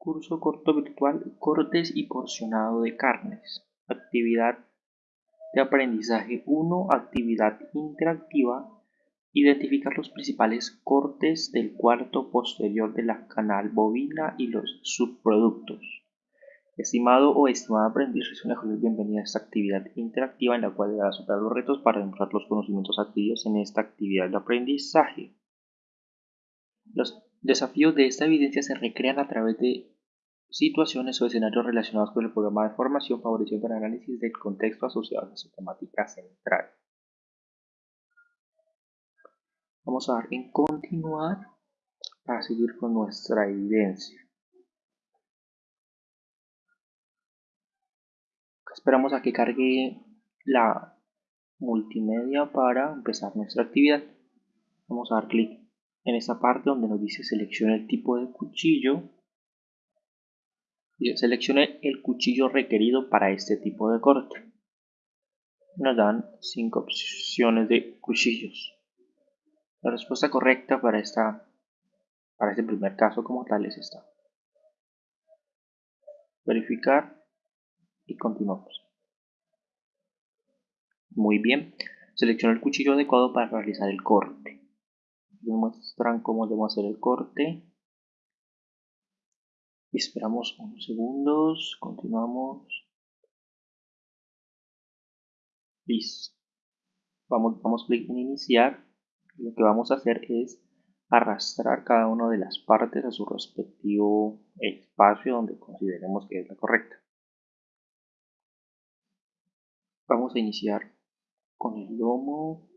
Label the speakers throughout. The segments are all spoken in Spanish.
Speaker 1: Curso corto virtual Cortes y porcionado de carnes. Actividad de aprendizaje 1. Actividad interactiva. Identificar los principales cortes del cuarto posterior de la canal bovina y los subproductos. Estimado o estimada aprendiz, cordial bienvenida a esta actividad interactiva en la cual deberá superar los retos para demostrar los conocimientos adquiridos en esta actividad de aprendizaje. Desafíos de esta evidencia se recrean a través de situaciones o escenarios relacionados con el programa de formación favoreciendo el análisis del contexto asociado a su temática central. Vamos a dar en continuar para seguir con nuestra evidencia. Esperamos a que cargue la multimedia para empezar nuestra actividad. Vamos a dar clic en esta parte donde nos dice seleccione el tipo de cuchillo seleccione el cuchillo requerido para este tipo de corte. Nos dan cinco opciones de cuchillos. La respuesta correcta para, esta, para este primer caso como tal es esta. Verificar y continuamos. Muy bien, selecciona el cuchillo adecuado para realizar el corte. Nos muestran cómo debemos hacer el corte. Esperamos unos segundos, continuamos. Listo. Vamos, vamos clic en iniciar lo que vamos a hacer es arrastrar cada una de las partes a su respectivo espacio donde consideremos que es la correcta. Vamos a iniciar con el lomo.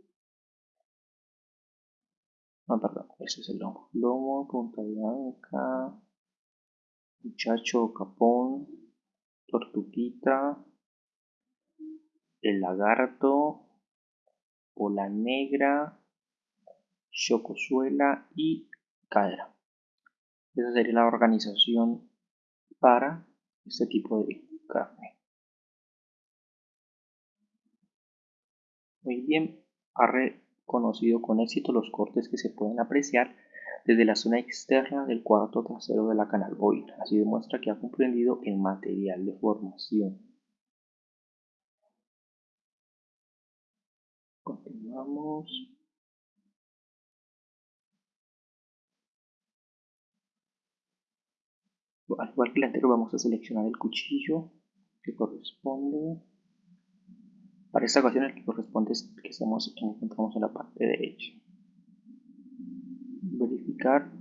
Speaker 1: No, perdón, ese es el lomo. Lomo, punta blanca, muchacho, capón, tortuguita, el lagarto, bola negra, chocosuela y cadera. Esa sería la organización para este tipo de carne. Muy bien, ha reconocido con éxito los cortes que se pueden apreciar desde la zona externa del cuarto trasero de la canal bovina. Así demuestra que ha comprendido el material de formación. Continuamos. al igual que el anterior vamos a seleccionar el cuchillo que corresponde para esta ocasión el que corresponde es que estamos, encontramos en la parte derecha. Verificar.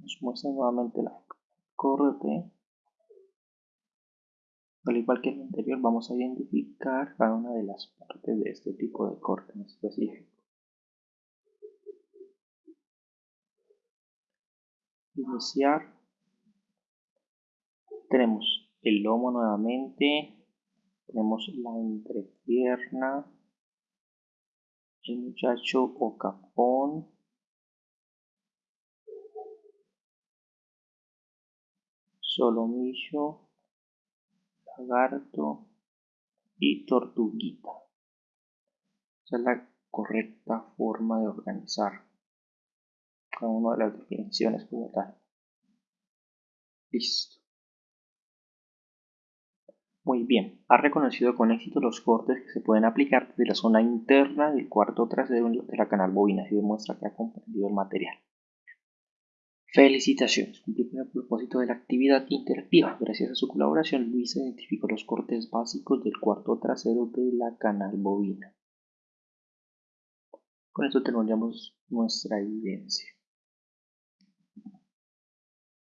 Speaker 1: Nos muestra nuevamente la corte al igual que el anterior, vamos a identificar cada una de las partes de este tipo de corte en específico. Iniciar. Tenemos el lomo nuevamente. Tenemos la entrepierna. El muchacho o capón. Solomillo lagarto y tortuguita. Esa es la correcta forma de organizar cada una de las definiciones como tal. Listo. Muy bien, ha reconocido con éxito los cortes que se pueden aplicar desde la zona interna del cuarto trasero de la canal bovina y demuestra que ha comprendido el material. Felicitaciones, cumplió con el propósito de la actividad interactiva. Gracias a su colaboración, Luis identificó los cortes básicos del cuarto trasero de la canal bovina. Con esto terminamos nuestra evidencia.